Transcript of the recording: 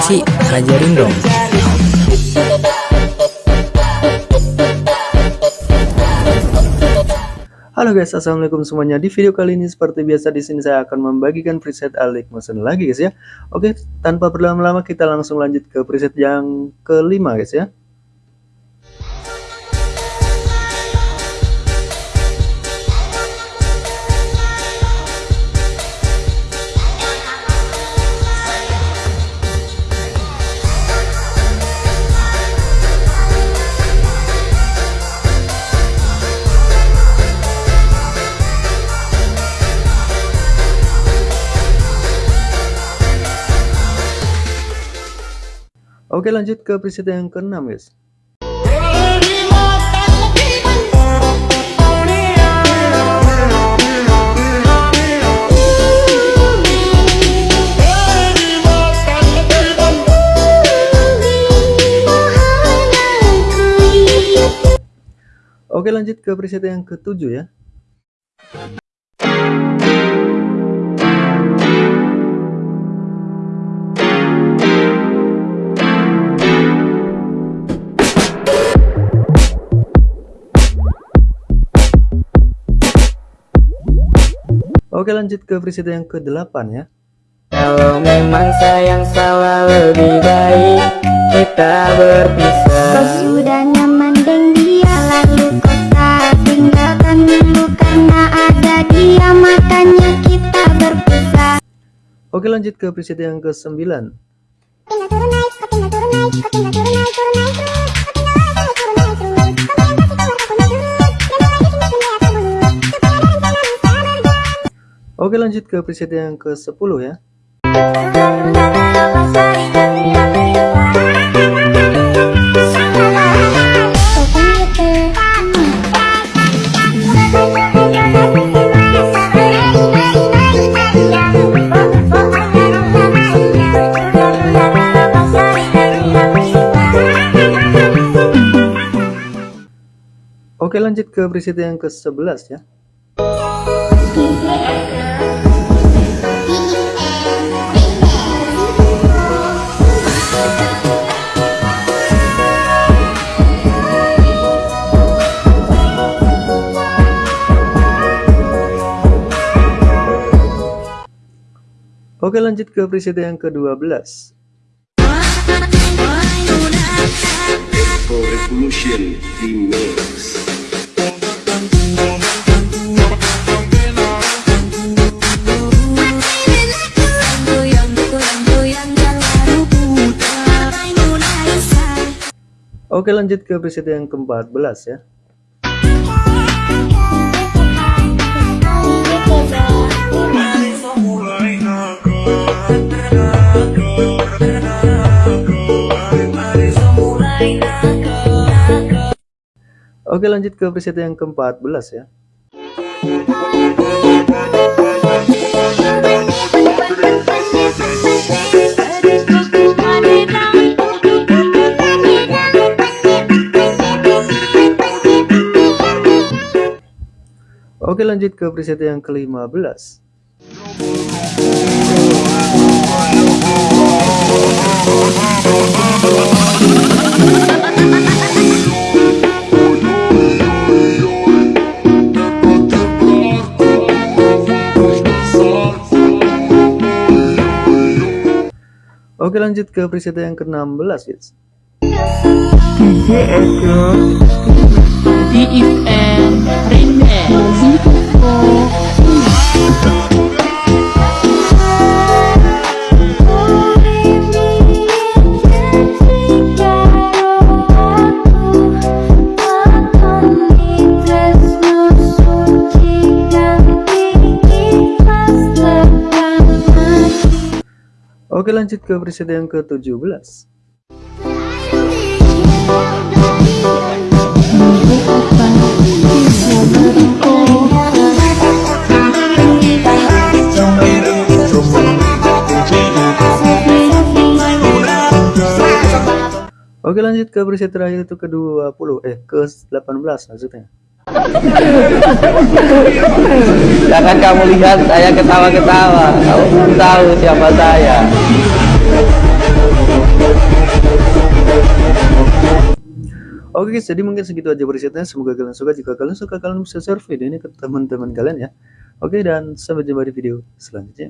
Gimana sih? Ajarin dong. Halo guys, assalamualaikum semuanya. Di video kali ini seperti biasa di sini saya akan membagikan preset Alik Motion lagi guys ya. Oke, tanpa berlama-lama kita langsung lanjut ke preset yang kelima guys ya. Oke lanjut ke preset yang keenam guys. Oke lanjut ke preset yang ketujuh ya. Oke lanjut ke preset yang ke-8 ya. Kalau memang sayang salah lebih baik kita berpisah. Kau sudah nyaman dengan dia lalu kau tak tinggalkan dulu karena ada dia makanya kita berpisah. Oke lanjut ke preset yang ke-9. Tinggal turun naik, kau tinggal turun naik, kau tinggal turun naik, turun naik terus. Kau Oke lanjut ke preset yang ke-10 ya. Oke lanjut ke preset yang ke-11 ya. Oke lanjut ke preset yang ke-12 Echo Revolution Remix. Oke lanjut ke preset yang ke-14 ya Oke lanjut ke preset yang ke-14 ya. Oke lanjut ke preset yang ke-15 Oke lanjut ke preset yang ke-16 guys Oke lanjut ke preset yang ke-17 Oke lanjut ke preset terakhir itu ke-20 eh ke-18 maksudnya Jangan kamu lihat saya ketawa-ketawa. Kamu belum tahu siapa saya. Oke guys, jadi mungkin segitu aja presetnya. Semoga kalian suka. Jika kalian suka, kalian bisa share video ini ke teman-teman kalian ya. Oke, dan sampai jumpa di video selanjutnya.